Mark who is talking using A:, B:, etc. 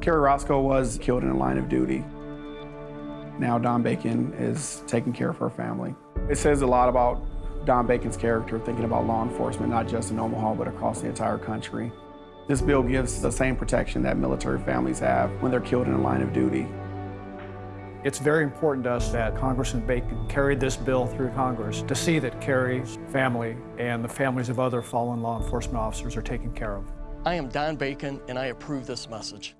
A: Kerrie Orozco was killed in the line of duty. Now Don Bacon is taking care of her family. It says a lot about Don Bacon's character, thinking about law enforcement, not just in Omaha, but across the entire country. This bill gives the same protection that military families have when they're killed in the line of duty.
B: It's very important to us that Congressman Bacon carried this bill through Congress to see that Kerrie's family and the families of other fallen law enforcement officers are taken care of.
C: I am Don Bacon, and I approve this message.